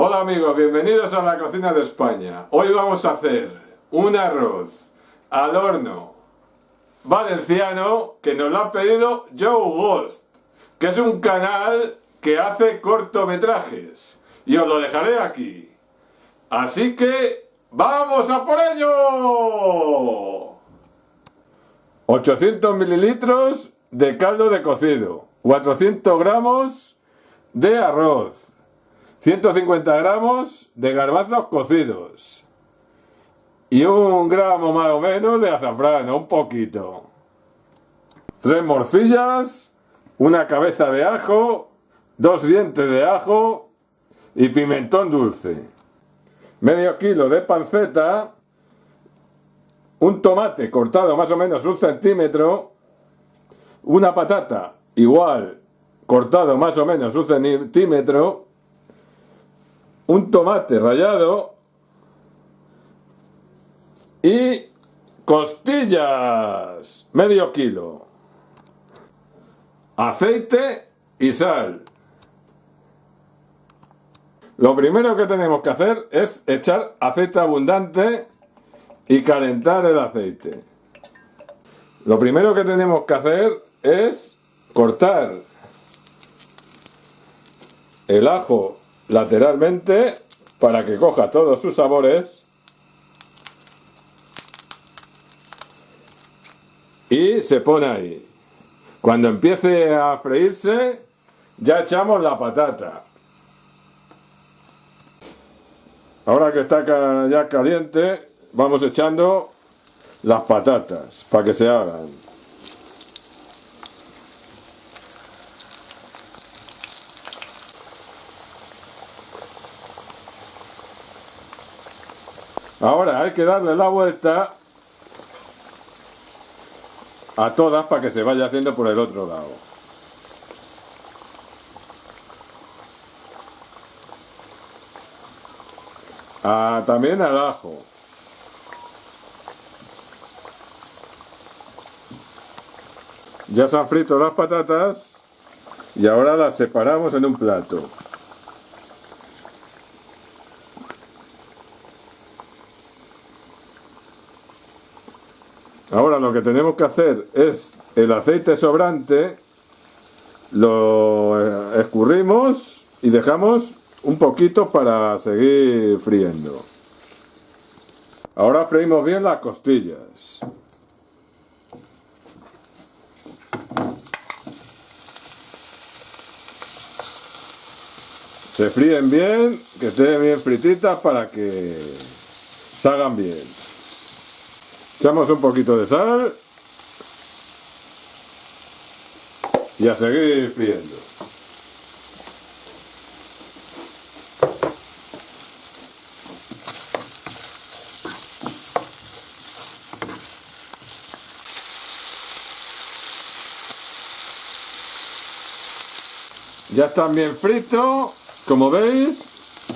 Hola amigos, bienvenidos a la cocina de España. Hoy vamos a hacer un arroz al horno valenciano que nos lo ha pedido Joe Ghost, que es un canal que hace cortometrajes. Y os lo dejaré aquí. Así que, ¡vamos a por ello! 800 mililitros de caldo de cocido, 400 gramos de arroz, 150 gramos de garbanzos cocidos y un gramo más o menos de azafrán, un poquito. Tres morcillas, una cabeza de ajo, dos dientes de ajo y pimentón dulce. Medio kilo de panceta, un tomate cortado más o menos un centímetro, una patata igual cortado más o menos un centímetro, un tomate rallado y costillas, medio kilo, aceite y sal. Lo primero que tenemos que hacer es echar aceite abundante y calentar el aceite. Lo primero que tenemos que hacer es cortar el ajo lateralmente para que coja todos sus sabores y se pone ahí. Cuando empiece a freírse ya echamos la patata. Ahora que está ya caliente vamos echando las patatas para que se hagan. Ahora hay que darle la vuelta a todas para que se vaya haciendo por el otro lado. Ah, también al ajo. Ya se han frito las patatas y ahora las separamos en un plato. Ahora lo que tenemos que hacer es el aceite sobrante, lo eh, escurrimos y dejamos un poquito para seguir friendo. Ahora freímos bien las costillas. Se fríen bien, que estén bien frititas para que salgan bien. Echamos un poquito de sal y a seguir friendo. Ya están bien fritos, como veis,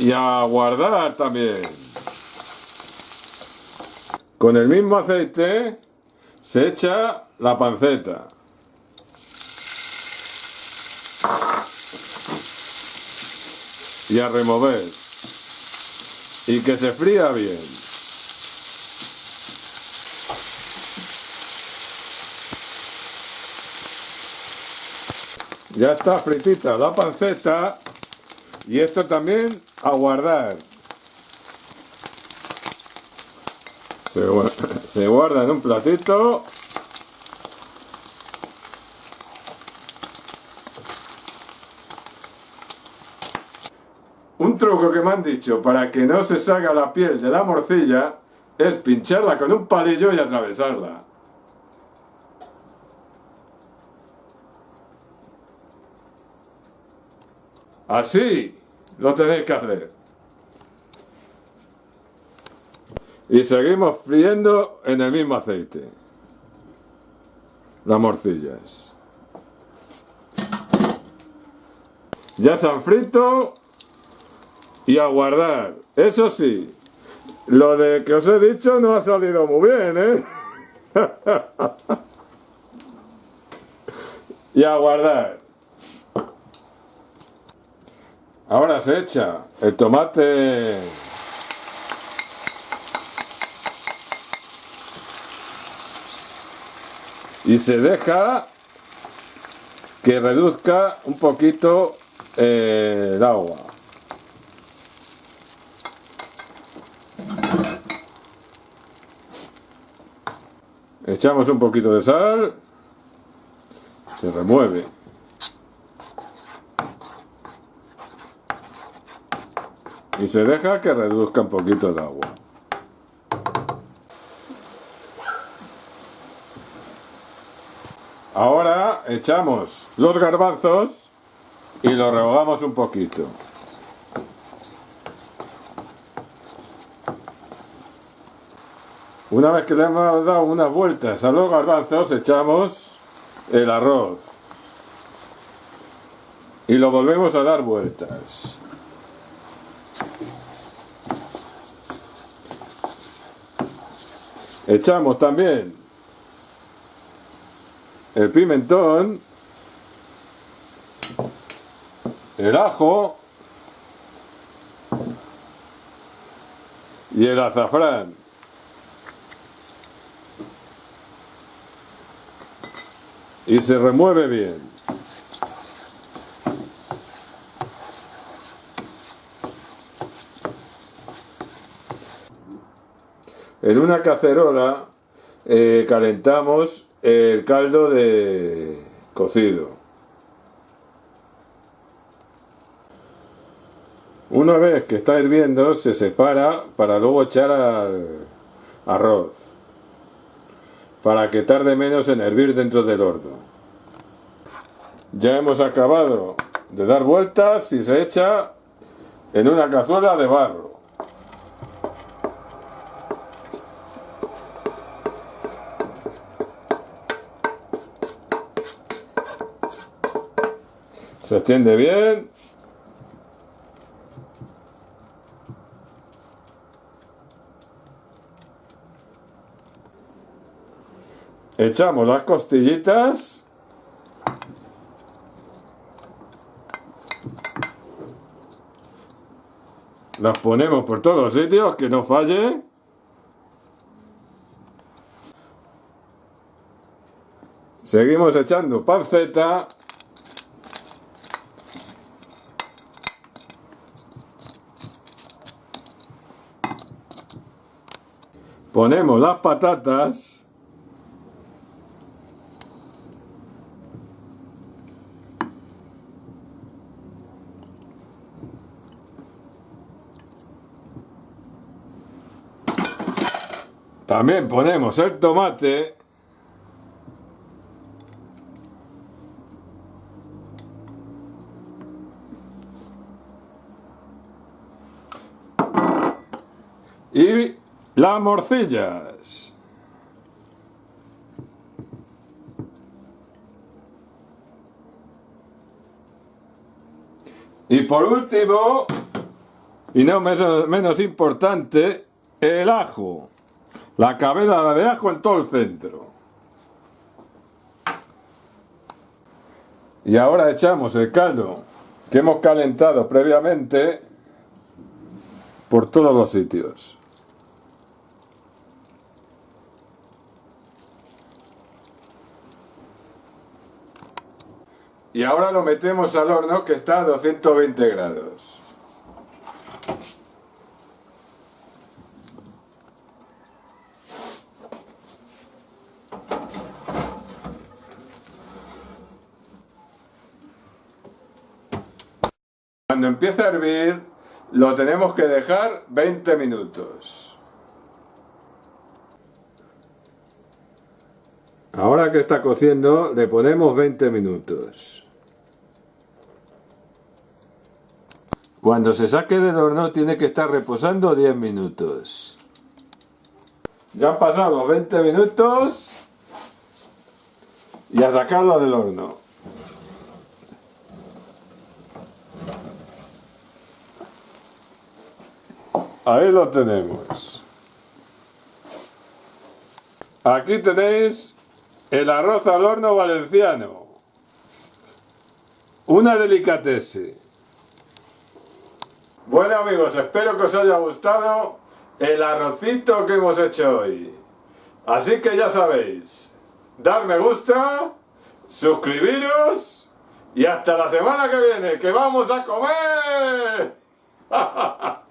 y a guardar también. Con el mismo aceite se echa la panceta. Y a remover. Y que se fría bien. Ya está fritita la panceta y esto también a guardar. Se, guarda en un platito. Un truco que me han dicho para que no se salga la piel de la morcilla es pincharla con un palillo y atravesarla. Así lo tenéis que hacer. Y seguimos friendo en el mismo aceite. Las morcillas. Ya se han frito y a guardar. Eso sí, lo de que os he dicho no ha salido muy bien, ¿eh? y a guardar. Ahora se echa el tomate y se deja que reduzca un poquito eh, el agua. Echamos un poquito de sal, se remueve. Y se deja que reduzca un poquito el agua. Ahora echamos los garbanzos y los rehogamos un poquito. Una vez que le hemos dado unas vueltas a los garbanzos, echamos el arroz. Y lo volvemos a dar vueltas. Echamos también el pimentón, el ajo y el azafrán. Y se remueve bien. En una cacerola eh, calentamos el caldo de cocido. Una vez que está hirviendo se separa para luego echar al arroz para que tarde menos en hervir dentro del horno. Ya hemos acabado de dar vueltas y se echa en una cazuela de barro. Se extiende bien. Echamos las costillitas. Las ponemos por todos los sitios, que no falle. Seguimos echando panceta. Ponemos las patatas. También ponemos el tomate. Y las morcillas. Y por último, y no menos, importante, el ajo. La cabeza de ajo en todo el centro. Y ahora echamos el caldo que hemos calentado previamente por todos los sitios. Y ahora lo metemos al horno que está a 220 grados. Cuando empiece a hervir, lo tenemos que dejar 20 minutos. Ahora que está cociendo, le ponemos 20 minutos. Cuando se saque del horno tiene que estar reposando 10 minutos. Ya han pasado los 20 minutos y a sacarlo del horno. Ahí lo tenemos. Aquí tenéis el arroz al horno valenciano. Una delicatese. Bueno amigos, espero que os haya gustado el arrocito que hemos hecho hoy. Así que ya sabéis, dar me gusta, suscribiros y hasta la semana que viene, que vamos a comer.